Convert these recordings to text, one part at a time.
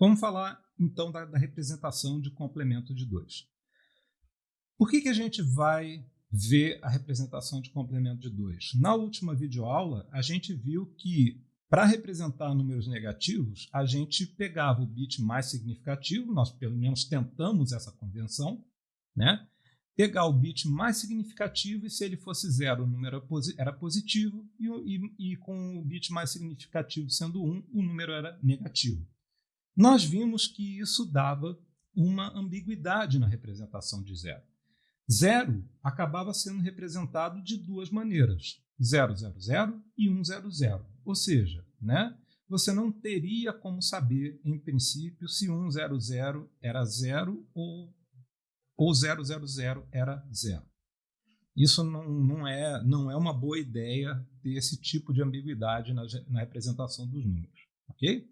Vamos falar então da, da representação de complemento de 2. Por que, que a gente vai ver a representação de complemento de 2? Na última videoaula, a gente viu que para representar números negativos, a gente pegava o bit mais significativo, nós pelo menos tentamos essa convenção, né? pegar o bit mais significativo e se ele fosse zero, o número era positivo e, e, e com o bit mais significativo sendo 1, um, o número era negativo. Nós vimos que isso dava uma ambiguidade na representação de zero. Zero acabava sendo representado de duas maneiras, 000 e 100, ou seja, né, você não teria como saber, em princípio, se 100 era zero ou ou 000 era zero. Isso não, não, é, não é uma boa ideia ter esse tipo de ambiguidade na, na representação dos números. Ok?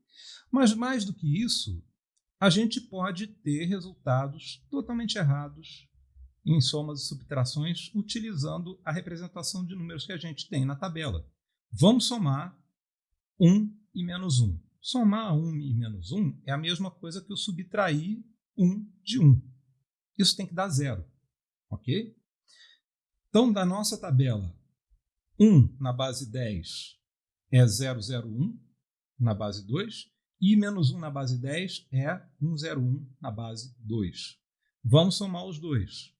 Mas mais do que isso, a gente pode ter resultados totalmente errados em somas e subtrações utilizando a representação de números que a gente tem na tabela. Vamos somar 1 e menos 1. Somar 1 e menos 1 é a mesma coisa que eu subtrair 1 de 1 isso tem que dar zero. Ok? Então, da nossa tabela, 1 na base 10 é 001 na base 2 e menos 1 na base 10 é 101 na base 2. Vamos somar os dois.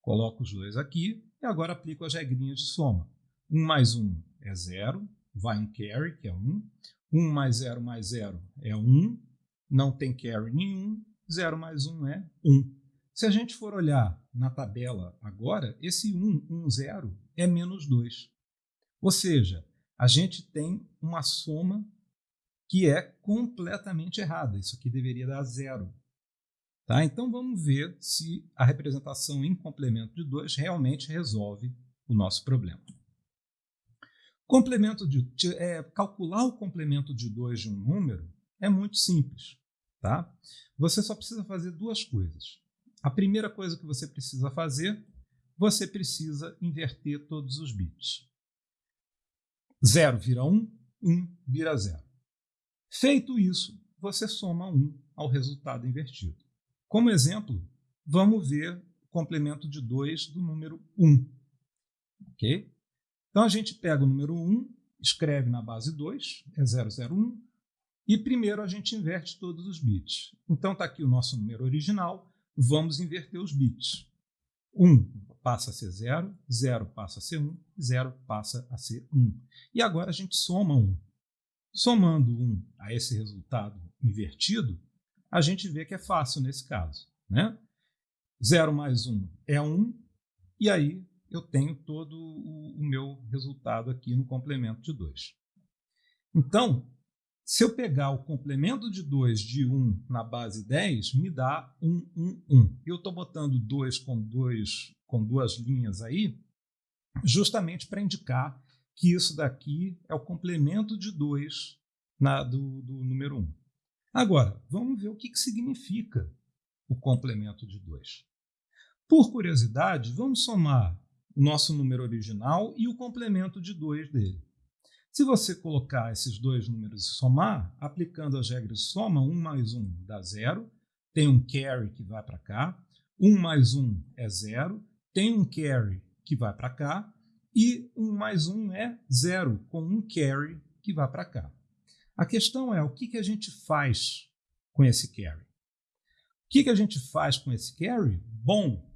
Coloco os dois aqui e agora aplico as regrinhas de soma. 1 mais 1 é 0, vai um carry, que é 1. 1 mais 0 mais 0 é 1, não tem carry nenhum. 0 mais 1 é 1. Se a gente for olhar na tabela agora, esse 1, 1, 0 é menos 2. Ou seja, a gente tem uma soma que é completamente errada. Isso aqui deveria dar zero. Tá? Então vamos ver se a representação em complemento de 2 realmente resolve o nosso problema. Complemento de, é, calcular o complemento de 2 de um número é muito simples. Tá? Você só precisa fazer duas coisas. A primeira coisa que você precisa fazer, você precisa inverter todos os bits. 0 vira 1, 1 vira 0. Feito isso, você soma 1 ao resultado invertido. Como exemplo, vamos ver o complemento de 2 do número 1. Ok? Então a gente pega o número 1, escreve na base 2, é 001, e primeiro a gente inverte todos os bits. Então está aqui o nosso número original, vamos inverter os bits. 1 passa a ser 0, 0 passa a ser 1, 0 passa a ser 1. E agora a gente soma 1. Somando 1 a esse resultado invertido, a gente vê que é fácil nesse caso. Né? 0 mais 1 é 1, e aí eu tenho todo o, meu resultado aqui no complemento de 2. Então, se eu pegar o complemento de 2 de 1 na base 10, me dá 1, 1, 1. Eu estou botando 2 com, dois, com duas linhas aí, justamente para indicar que isso daqui é o complemento de 2 na, do, do número 1. Agora, vamos ver o que, que significa o complemento de 2. Por curiosidade, vamos somar o nosso número original e o complemento de 2 dele. Se você colocar esses dois números e somar, aplicando as regras de soma, 1 mais 1 dá 0, tem um carry que vai para cá, 1 mais 1 é 0, tem um carry que vai para cá, e 1 mais 1 é 0, com um carry que vai para cá. A questão é, o que, que a gente faz com esse carry? O que, que a gente faz com esse carry? Bom,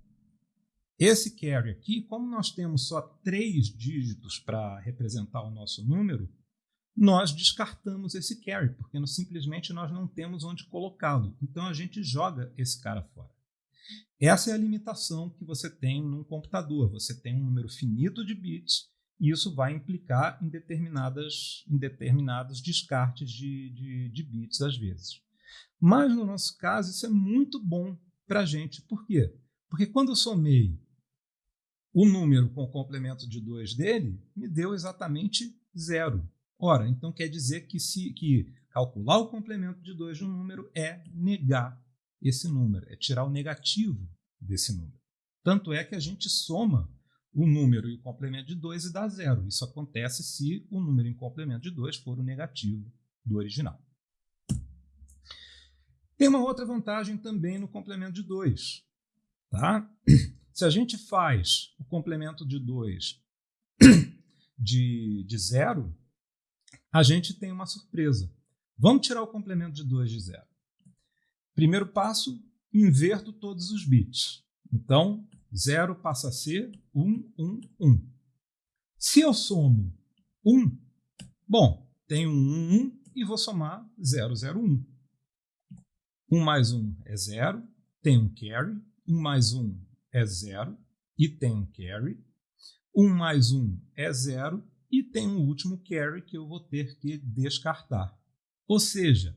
esse carry aqui, como nós temos só três dígitos para representar o nosso número, nós descartamos esse carry, porque simplesmente nós não temos onde colocá-lo. Então a gente joga esse cara fora. Essa é a limitação que você tem num computador. Você tem um número finito de bits e isso vai implicar em, determinadas, em determinados descartes de, de, de bits às vezes. Mas no nosso caso isso é muito bom para a gente. Por quê? Porque quando eu somei o número com o complemento de 2 dele me deu exatamente zero. Ora, então quer dizer que, se, que calcular o complemento de 2 de um número é negar esse número, é tirar o negativo desse número. Tanto é que a gente soma o número e o complemento de 2 e dá zero. Isso acontece se o número em complemento de 2 for o negativo do original. Tem uma outra vantagem também no complemento de 2. Tá? Se a gente faz o complemento de 2 de, de zero, a gente tem uma surpresa. Vamos tirar o complemento de 2 de zero. Primeiro passo, inverto todos os bits. Então, 0 passa a ser 1, 1, 1. Se eu somo 1, bom, tenho 1, 1 e vou somar 0, 0, 1. 1 mais 1 é 0, tem um carry. 1 mais 1 é 0 e tem um carry. 1 mais 1 é 0 e tem um último carry que eu vou ter que descartar. Ou seja,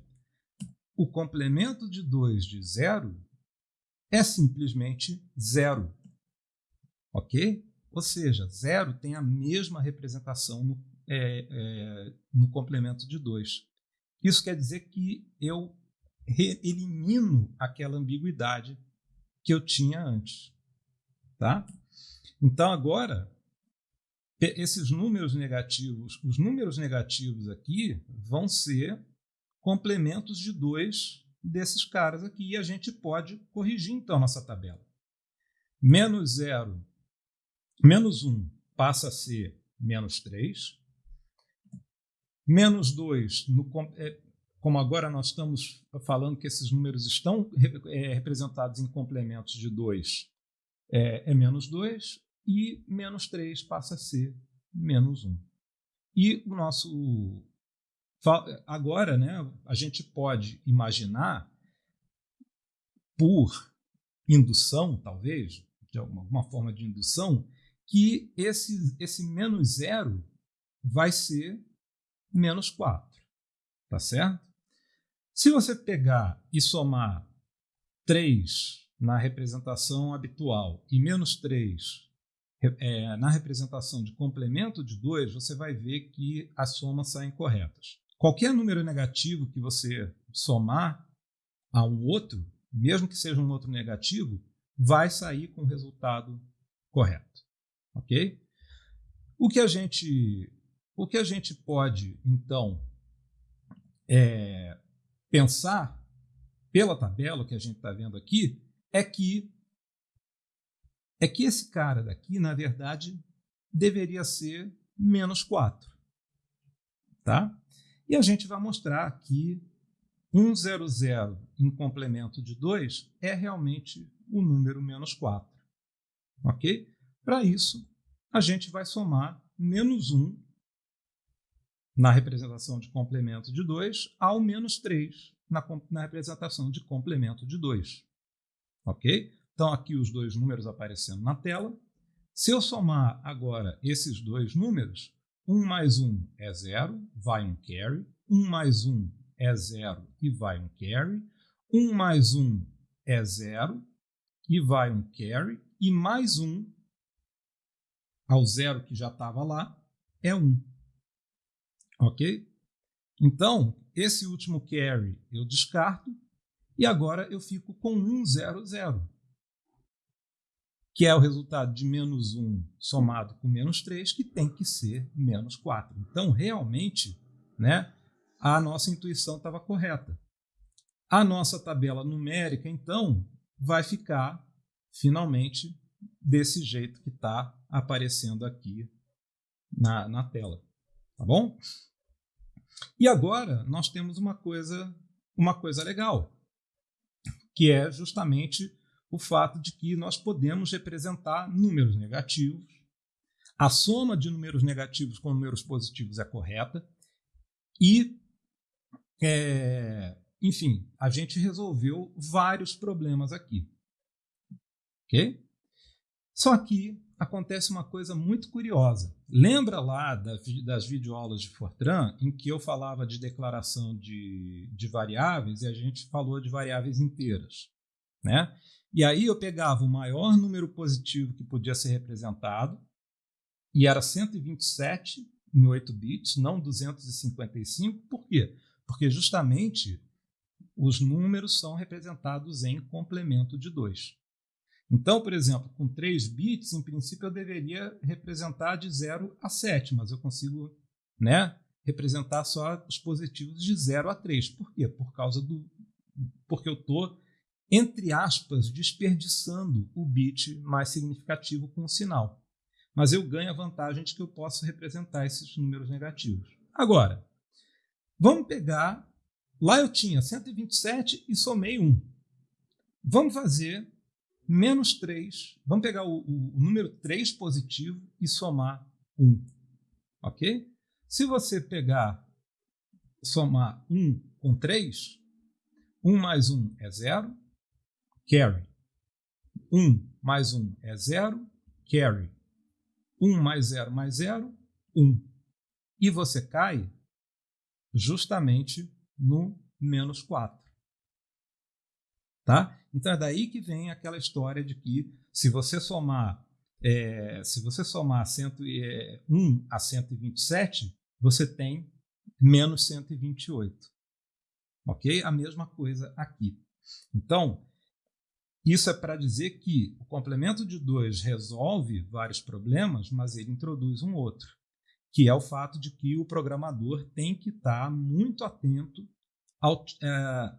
o complemento de 2 de 0 é simplesmente 0. Ok? Ou seja, 0 tem a mesma representação no, é, é, no complemento de 2. Isso quer dizer que eu elimino aquela ambiguidade que eu tinha antes. Tá? Então, agora, esses números negativos, os números negativos aqui vão ser complementos de dois desses caras aqui e a gente pode corrigir então nossa tabela. Menos 0, menos 1 um passa a ser menos 3. Menos 2, é, como agora nós estamos falando que esses números estão é, representados em complementos de 2, é, é menos 2 e menos 3 passa a ser menos 1. E o nosso. Agora, né, a gente pode imaginar, por indução, talvez, de alguma, forma de indução, que esse, esse menos zero vai ser menos 4. Tá certo? Se você pegar e somar 3 na representação habitual e menos 3 é, na representação de complemento de 2, você vai ver que as somas saem corretas. Qualquer número negativo que você somar a um outro, mesmo que seja um outro negativo, vai sair com o resultado correto. Ok? O que a gente, o que a gente pode, então, é, pensar pela tabela que a gente está vendo aqui é que é que esse cara daqui, na verdade, deveria ser menos 4. Tá? E a gente vai mostrar que 100 em complemento de 2 é realmente o número menos 4. Ok? Para isso, a gente vai somar menos 1 na representação de complemento de 2 ao menos 3 na, na representação de complemento de 2. Ok? Então, aqui os dois números aparecendo na tela. Se eu somar agora esses dois números, 1 mais 1 é 0, vai um carry. 1 mais 1 é 0 e vai um carry. 1 mais 1 é 0 e vai um carry. E mais 1 ao zero que já estava lá é 1. Ok? Então, esse último carry eu descarto e agora eu fico com 1, 0, 0 que é o resultado de menos 1 somado com menos 3, que tem que ser menos 4. Então, realmente, né, a nossa intuição estava correta. A nossa tabela numérica, então, vai ficar finalmente desse jeito que está aparecendo aqui na, na tela. Tá bom? E agora nós temos uma coisa, uma coisa legal, que é justamente o fato de que nós podemos representar números negativos. A soma de números negativos com números positivos é correta. E, é, enfim, a gente resolveu vários problemas aqui. Ok? Só que acontece uma coisa muito curiosa. Lembra lá das videoaulas de Fortran, em que eu falava de declaração de, de variáveis e a gente falou de variáveis inteiras? Né? E aí eu pegava o maior número positivo que podia ser representado, e era 127 em 8 bits, não 255. Por quê? Porque justamente os números são representados em complemento de 2. Então, por exemplo, com 3 bits, em princípio eu deveria representar de 0 a 7, mas eu consigo né, representar só os positivos de 0 a 3. Por quê? Por causa do, porque eu estou, entre aspas, desperdiçando o bit mais significativo com o sinal. Mas eu ganho a vantagem de que eu posso representar esses números negativos. Agora, vamos pegar. Lá eu tinha 127 e somei 1. Vamos fazer menos 3. Vamos pegar o, o, o número 3 positivo e somar 1. Ok? Se você pegar, somar 1 com 3, 1 mais 1 é 0, carry. 1 mais 1 é 0, carry. 1 mais 0 mais 0, 1. E você cai justamente no menos 4. Tá? Então é daí que vem aquela história de que se você somar é, se você somar 101 a 127, você tem menos 128. Ok? A mesma coisa aqui. Então, isso é para dizer que o complemento de 2 resolve vários problemas, mas ele introduz um outro, que é o fato de que o programador tem que estar muito atento ao, é,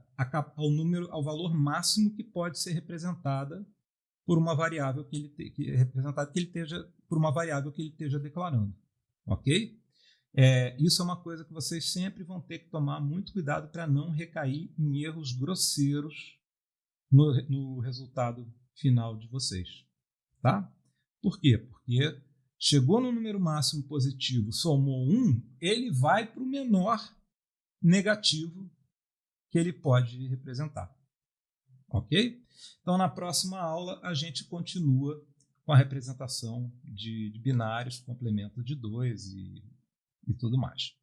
ao número, ao valor máximo que pode ser representada por uma variável que ele te, que é representada que ele esteja por uma variável que ele esteja declarando, ok? É, isso é uma coisa que vocês sempre vão ter que tomar muito cuidado para não recair em erros grosseiros no, no resultado final de vocês, tá? Por quê? Porque chegou no número máximo positivo, somou 1, ele vai para o menor negativo que ele pode representar. Ok? Então, na próxima aula, a gente continua com a representação de, de binários, complemento de dois e, e tudo mais.